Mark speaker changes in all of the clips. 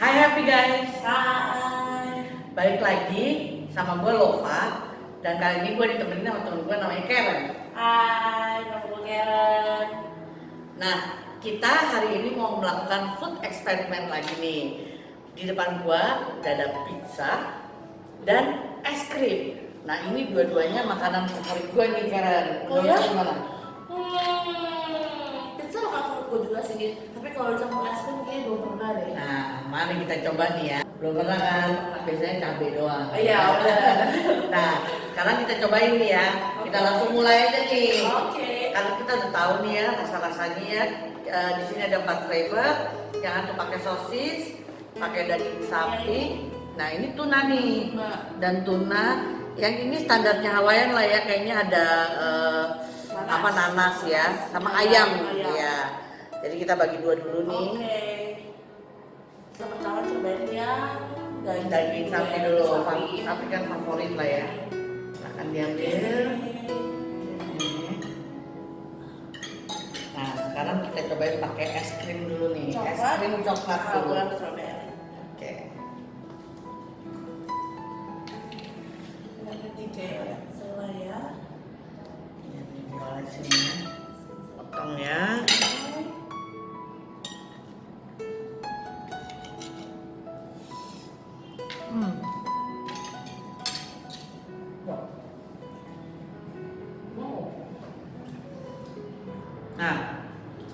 Speaker 1: Hai happy guys,
Speaker 2: Hai.
Speaker 1: balik lagi sama gue Lova dan kali ini gue ditemenin sama temen gue namanya Karen.
Speaker 2: Hai, nama gue Karen.
Speaker 1: Nah, kita hari ini mau melakukan food experiment lagi nih. Di depan gue udah ada pizza dan es krim. Nah ini dua-duanya makanan favorit gue nih Karen.
Speaker 2: Oh
Speaker 1: Menurut
Speaker 2: ya?
Speaker 1: lu gimana?
Speaker 2: Hmm, makan favorit gue juga sih. Tapi kalau campur es krim kayaknya belum pernah deh.
Speaker 1: Nah, mari kita coba nih ya. Belum pernah kan? Biasanya cabai doang.
Speaker 2: Iya, udah.
Speaker 1: Nah, sekarang kita cobain nih ya. Kita langsung mulai aja nih.
Speaker 2: Oke.
Speaker 1: Karena kita udah tahu nih ya rasa-rasanya ya. Eh, di sini ada empat flavor. Jangan tuh pakai sosis, pakai daging sapi. Nah, ini tuna nih. Dan tuna yang ini standarnya Hawaiian lah ya. Kayaknya ada eh,
Speaker 2: Nanas.
Speaker 1: apa nanas ya, sama
Speaker 2: Ayam,
Speaker 1: ayam,
Speaker 2: ayam.
Speaker 1: ya. Jadi kita bagi dua dulu nih.
Speaker 2: Oke. Kita pertama daging,
Speaker 1: Daging sapi dulu.
Speaker 2: Sapi.
Speaker 1: Sapi kan favorit lah ya. Akan diambil. Nah, sekarang kita cobain pakai es krim dulu nih. Es
Speaker 2: Coklat.
Speaker 1: krim coklat dulu.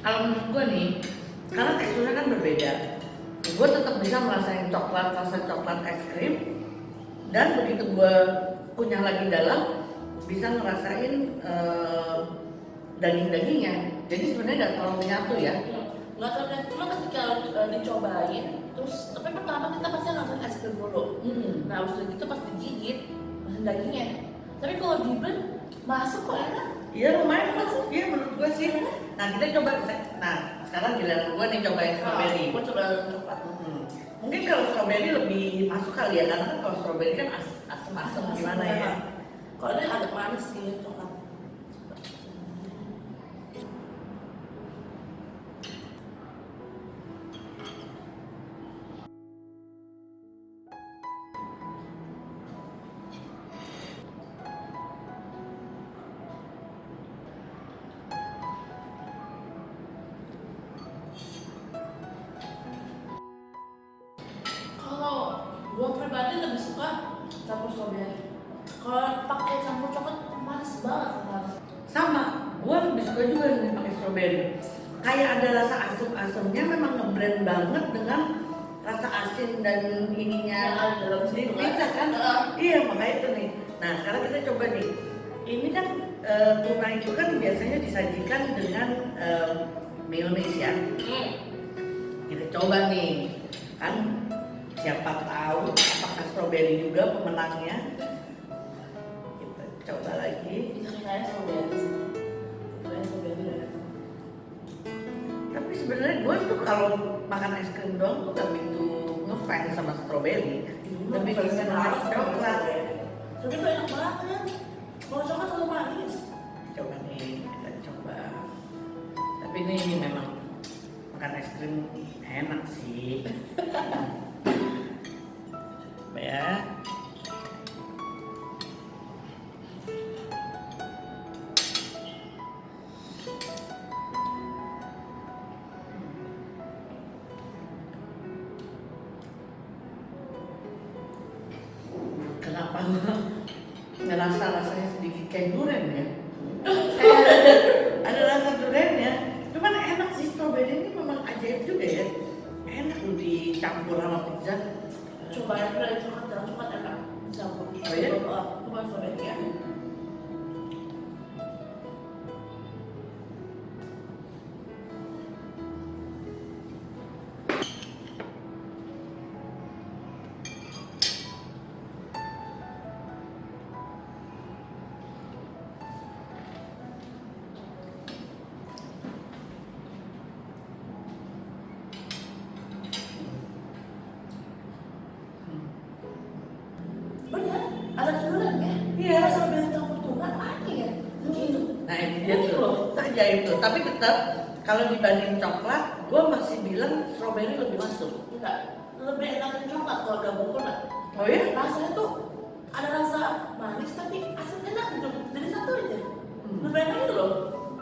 Speaker 1: Kalau menurut gue nih, karena teksturnya kan berbeda, gue tetap bisa merasain coklat, rasa coklat es krim, dan begitu gue punya lagi dalam, bisa ngerasain eh, daging-dagingnya. Jadi sebenarnya nggak terlalu nyatu ya.
Speaker 2: nggak tahu kan cuma ketika uh, dicobain terus tapi pertama kita pasti langsung es krim dulu
Speaker 1: Hmm.
Speaker 2: nah habis itu pas digigit dagingnya tapi kalau di blend masuk kok enak
Speaker 1: Iya lumayan masuk, iya menurut gue sih. Nah kita coba, nah sekarang giliran gue nih cobain strawberry.
Speaker 2: gue coba coklat
Speaker 1: Hmm. Mungkin kalau strawberry lebih masuk kali ya, karena kan kalau strawberry kan as asem-asem gimana ya.
Speaker 2: kalau ini agak manis sih coklat
Speaker 1: Kayak ada rasa asam-asamnya memang ngeblend banget dengan rasa asin dan ininya
Speaker 2: dalam situ,
Speaker 1: pizza kan?
Speaker 2: Heeh.
Speaker 1: Iya makanya itu nih. Nah sekarang kita coba nih. Ini kan eh, tuna itu kan biasanya disajikan dengan mayonnaise ya.
Speaker 2: Hmm.
Speaker 1: Kita coba nih, kan siapa tahu apakah strawberry juga pemenangnya. Kita coba lagi. Sebenarnya gue tuh kalau makan es krim doang tuh gak begitu ngefans sama strawberry. Lebih bisa manis coklat.
Speaker 2: Tapi itu enak banget. Kalau coklat terlalu manis.
Speaker 1: Coba nih, kita coba. Tapi ini, ini memang makan es krim enak sih. ngerasa rasanya sedikit kayak durian ya? Tapi tetap kalau dibanding coklat, gue masih bilang strawberry lebih masuk.
Speaker 2: Enggak, lebih enakin coklat kalau gabung pernah.
Speaker 1: Oh ya?
Speaker 2: Rasanya tuh ada rasa manis tapi asam enak gitu. Jadi satu aja.
Speaker 1: Hmm.
Speaker 2: Lebih enak gitu loh.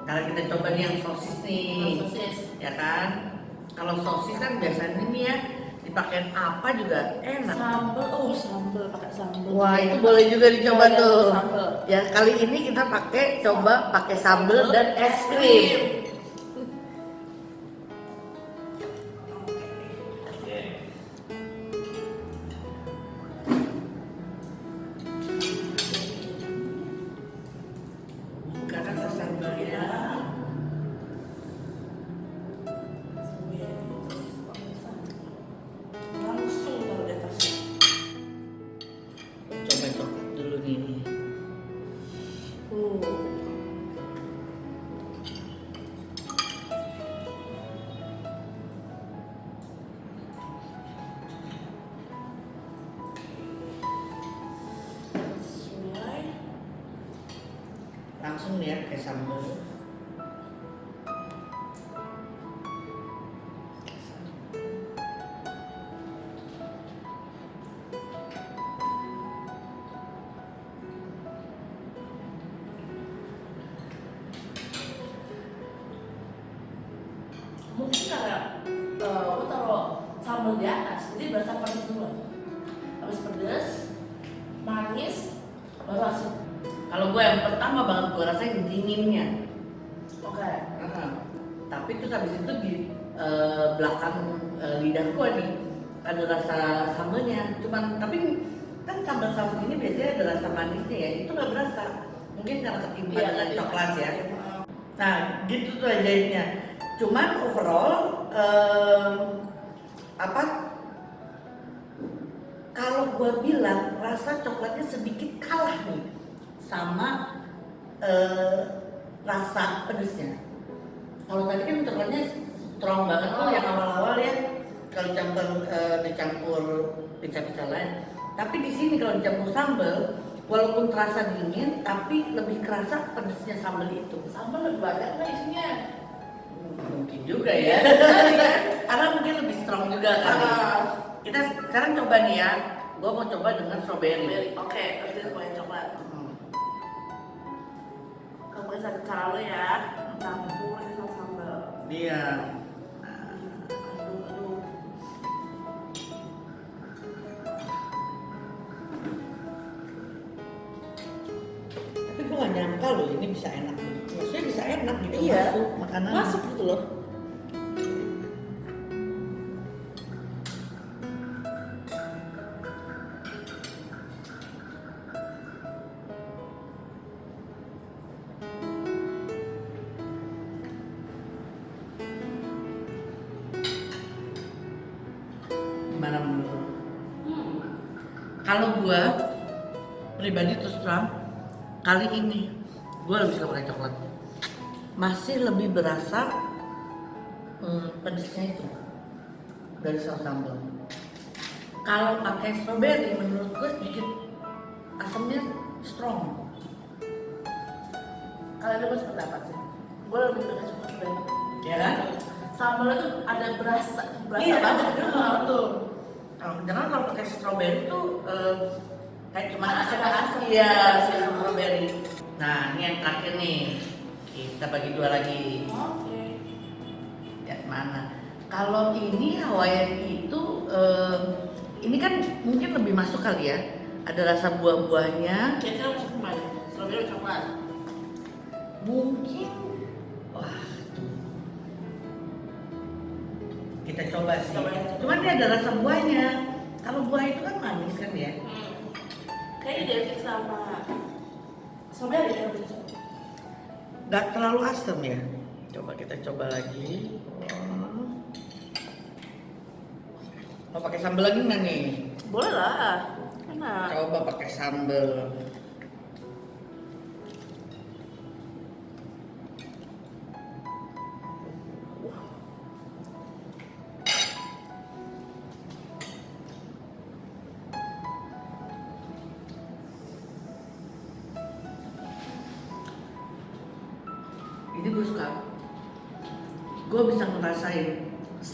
Speaker 1: Kalau kita coba nih yang sosis nih,
Speaker 2: Sosis.
Speaker 1: ya kan? Kalau sosis kan biasanya nih ya dipakai apa juga enak.
Speaker 2: Sambel, oh sambel pakai sambel.
Speaker 1: Wah itu boleh juga dicoba
Speaker 2: Iya,
Speaker 1: tuh.
Speaker 2: sambel.
Speaker 1: Ya kali ini kita pakai coba pakai sambal dan es krim.
Speaker 2: Langsung
Speaker 1: nih ya dinginnya.
Speaker 2: Oke.
Speaker 1: Heeh. Tapi terus habis itu di eh, belakang eh, lidah gue nih ada rasa sambalnya. Cuman tapi kan sambal saus ini biasanya ada rasa manisnya ya. Itu nggak berasa. Mungkin karena ketimpa dengan
Speaker 2: tadi
Speaker 1: coklat ya. Nah gitu tuh ajaibnya. Cuman overall em, apa? Kalau gue bilang rasa coklatnya sedikit kalah nih sama eh, rasa pedesnya. Kalau tadi kan coklatnya strong banget tuh yang awal-awal ya. Kalau campur eh, dicampur pizza-pizza lain. Tapi di sini kalau dicampur sambal, walaupun terasa dingin, tapi lebih kerasa pedesnya sambal itu.
Speaker 2: Sambal lebih banyak nggak isinya?
Speaker 1: Mungkin juga ya. Karena mungkin lebih strong juga kali.
Speaker 2: Ah.
Speaker 1: Kita sekarang coba nih ya. Gua mau coba dengan strawberry.
Speaker 2: Oke, nanti aku yang coklat. Kamu satu cara lo ya, campurin sama sambal. Aduh.
Speaker 1: Tapi gua gak nyangka loh ini bisa enak. Maksudnya bisa enak gitu
Speaker 2: Iya.
Speaker 1: masuk makanan.
Speaker 2: Masuk gitu loh.
Speaker 1: Kali ini gua lebih suka pakai coklat. Masih lebih berasa hmm, pedesnya itu dari saus sambal. Kalau pakai strawberry menurut gua sedikit asamnya strong.
Speaker 2: Kalian dapat pendapat sih? Gue lebih suka coklat banget.
Speaker 1: Ya kan?
Speaker 2: Sambalnya tuh ada berasa, berasa
Speaker 1: Iya,
Speaker 2: banget.
Speaker 1: betul, betul. Kalau jangan kalau pakai strawberry tuh eh, kayak cuma asam asam ya strawberry. Nah ini yang terakhir nih kita bagi dua lagi.
Speaker 2: Oke.
Speaker 1: Ya mana? Kalau ini Hawaiian itu eh, ini kan mungkin lebih masuk kali ya. Ada rasa buah-buahnya.
Speaker 2: Kira-kira masuk ke mana? Strawberry coklat?
Speaker 1: Mungkin wah kita coba sih.
Speaker 2: Coba.
Speaker 1: Cuman dia ada rasa buahnya. Kalau buah itu kan manis kan ya.
Speaker 2: Hmm. Kayaknya identik sama strawberry ya lebih cocok.
Speaker 1: nggak terlalu asam ya. Coba kita coba lagi. Oh. Mau pakai sambal lagi nggak nih?
Speaker 2: Boleh lah. Enak.
Speaker 1: Coba pakai sambal.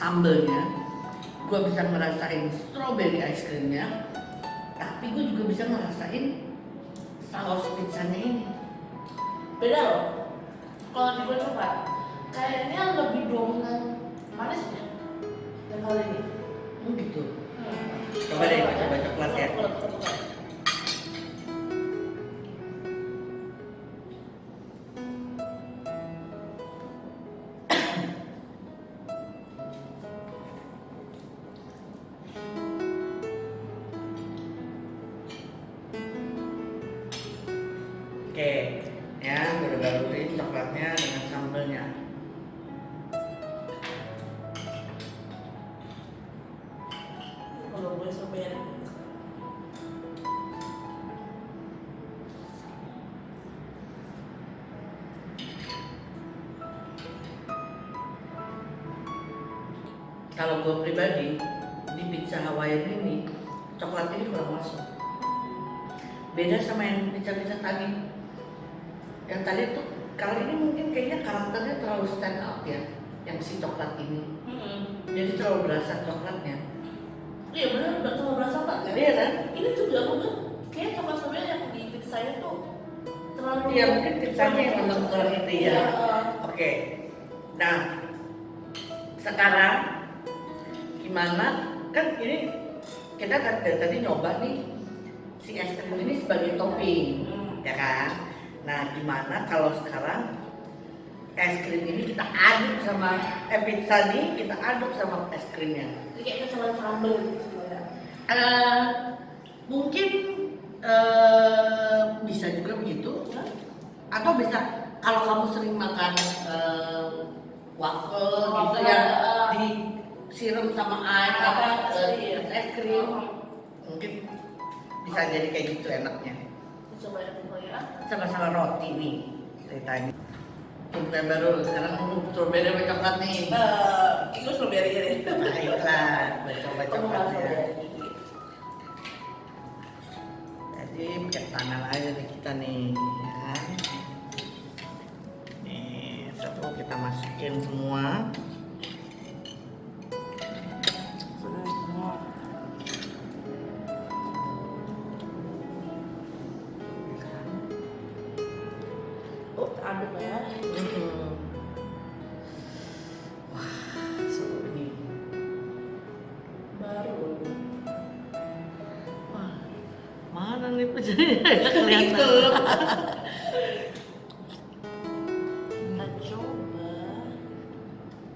Speaker 1: Ini gue bisa ngerasain strawberry ice creamnya tapi gue juga bisa ngerasain saus pizzanya ini.
Speaker 2: Beda loh. Kalau di gue coklat kayaknya lebih dominan manisnya yang kali ini.
Speaker 1: Oh gitu.
Speaker 2: Hmm.
Speaker 1: Coba deh, coba coklat ya.
Speaker 2: Kalau gue
Speaker 1: pribadi di pizza Hawaiian ini coklat ini kurang masuk. Beda sama yang pizza-pizza tadi yang tadi tuh kali ini mungkin kayaknya karakternya terlalu stand out ya yang si coklat ini.
Speaker 2: Hmm.
Speaker 1: jadi terlalu berasa coklatnya.
Speaker 2: Iya bener udah terlalu berasa banget kan?
Speaker 1: Iya kan?
Speaker 2: Ini juga aku tuh kayak coklat strawberry yang di pizza itu tuh terlalu
Speaker 1: iya mungkin pizzanya yang memang kurang itu ya.
Speaker 2: Iya,
Speaker 1: oke. Nah sekarang gimana? Kan ini kita kan dari tadi nyoba nih si es krim ini sebagai topping ya kan? Nah gimana kalau sekarang es krim ini kita aduk sama eh pizza nih kita aduk sama es krimnya?
Speaker 2: Kayak kesalahan sambel
Speaker 1: Eh, mungkin eh, bisa juga begitu. Atau bisa kalau kamu sering makan eh, waffle gitu yang
Speaker 2: eh.
Speaker 1: Disiram sama air apa eh, es krim. Mungkin bisa jadi kayak gitu enaknya.
Speaker 2: Coba ya ya.
Speaker 1: Sama-sama roti nih ceritanya. Yang baru sekarang strawberry sama coklat nih.
Speaker 2: Eh, itu strawberry ya.
Speaker 1: Baiklah gue coba
Speaker 2: kamu malah
Speaker 1: coklatnya
Speaker 2: strawberry.
Speaker 1: Jadi pakai tangan aja nih kita nih ya. nih satu kita masukin semua kelihatan.
Speaker 2: kita coba.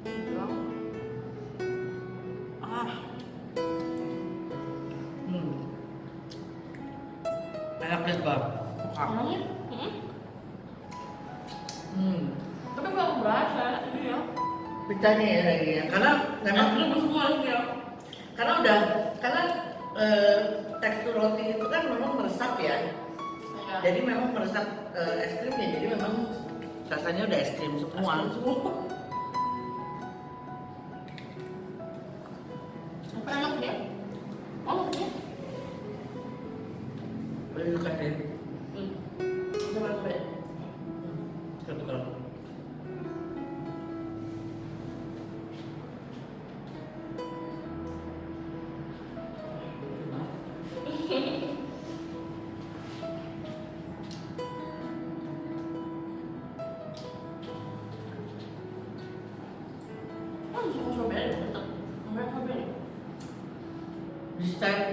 Speaker 2: Bilang ah.
Speaker 1: Hmm. enak deh bang.
Speaker 2: Orangnya hmm?
Speaker 1: hmm.
Speaker 2: tapi belum berasa ini ya.
Speaker 1: Pizzanya ya lagi ya? Karena memang
Speaker 2: belum semua ya.
Speaker 1: karena udah karena eh, tekstur roti itu kan memang meresap Ya. Jadi memang meresap eh, es krimnya jadi memang rasanya udah es krim semua.
Speaker 2: Semua. Apa enak ya oh ya
Speaker 1: Boleh suka deh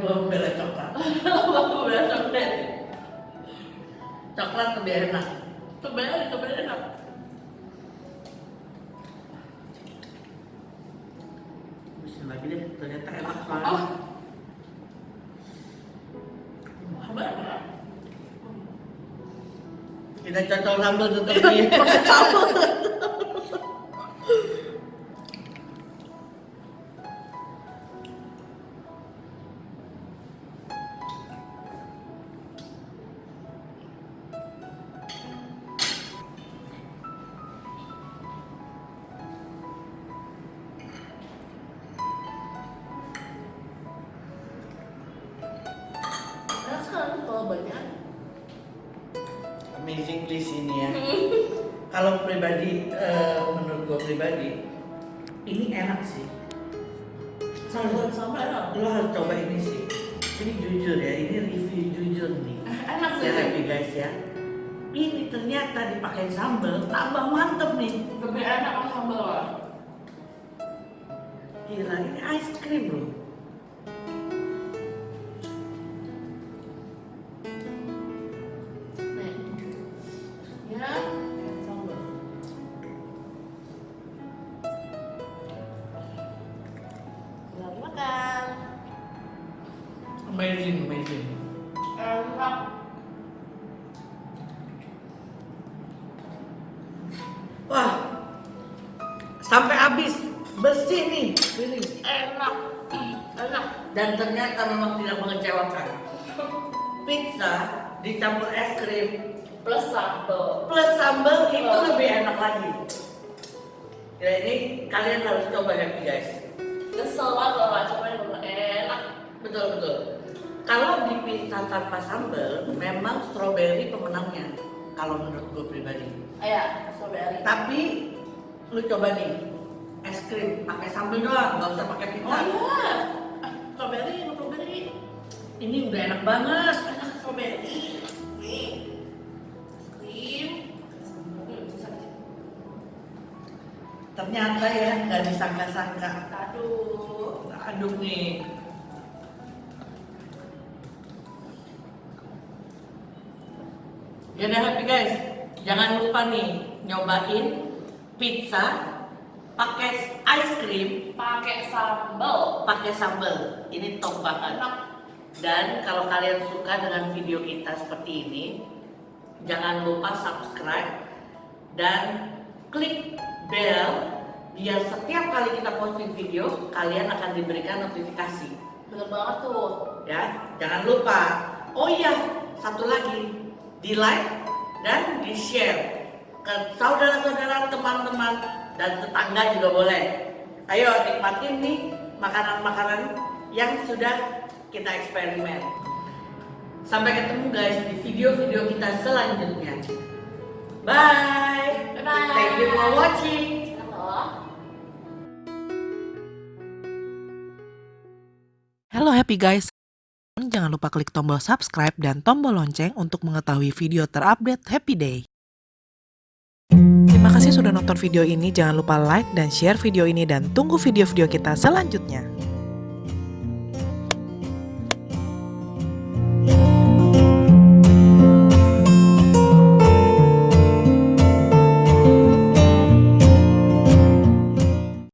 Speaker 1: belum bela coklat.
Speaker 2: Bapak udah strawberry
Speaker 1: coklat lebih enak.
Speaker 2: Strawberry strawberry enak.
Speaker 1: Bisa lagi deh ternyata enak
Speaker 2: oh.
Speaker 1: Banget
Speaker 2: ya
Speaker 1: kita cocok sambal tetap nih
Speaker 2: enak kalau
Speaker 1: pribadi eh, menurut gue pribadi ini enak sih
Speaker 2: Sambal sambal enak.
Speaker 1: lo harus coba ini sih ini jujur ya ini review jujur nih
Speaker 2: Enak sih.
Speaker 1: ya guys ya ini ternyata dipakai sambal tambah mantep nih
Speaker 2: Lebih enak kan sambal lah.
Speaker 1: gila ini ice cream loh bersih nih piring
Speaker 2: Enak. Enak.
Speaker 1: dan ternyata memang tidak mengecewakan pizza dicampur es krim
Speaker 2: Plus sambal.
Speaker 1: plus sambal itu
Speaker 2: Oh.
Speaker 1: lebih enak lagi ya ini kalian harus coba happy guys
Speaker 2: Kesel banget bener enak.
Speaker 1: betul betul kalau di pizza tanpa sambal memang strawberry pemenangnya kalau menurut gue pribadi
Speaker 2: Ayo, strawberry.
Speaker 1: tapi lu coba nih es krim pakai sambal doang nggak usah pakai
Speaker 2: Oh
Speaker 1: pizza
Speaker 2: iya. Ah, Strawberry, strawberry.
Speaker 1: ini udah enak banget
Speaker 2: Enak strawberry.
Speaker 1: Ternyata ya nggak disangka-sangka
Speaker 2: Aduh.
Speaker 1: aduk nih ya udah happy guys jangan lupa nih nyobain pizza pakai ice cream
Speaker 2: Pakai sambal.
Speaker 1: pakai sambal ini top banget
Speaker 2: Enak.
Speaker 1: dan kalau kalian suka dengan video kita seperti ini jangan lupa subscribe dan klik bell biar setiap kali kita posting video kalian akan diberikan notifikasi
Speaker 2: Bener banget tuh.
Speaker 1: ya jangan lupa oh iya satu lagi di like dan di share ke saudara-saudara teman-teman dan tetangga juga boleh ayo nikmatin nih makanan-makanan yang sudah kita eksperimen sampai ketemu guys di video-video kita selanjutnya bye
Speaker 2: Bye-bye.
Speaker 1: thank you for watching
Speaker 2: Halo.
Speaker 3: Halo happy guys. Jangan lupa klik tombol subscribe dan tombol lonceng untuk mengetahui video terupdate Happy Day. Terima kasih sudah nonton video ini. Jangan lupa like dan share video ini dan tunggu video-video kita selanjutnya.